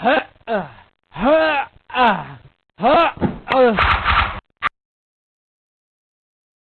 Huh, uh, huh, uh, huh.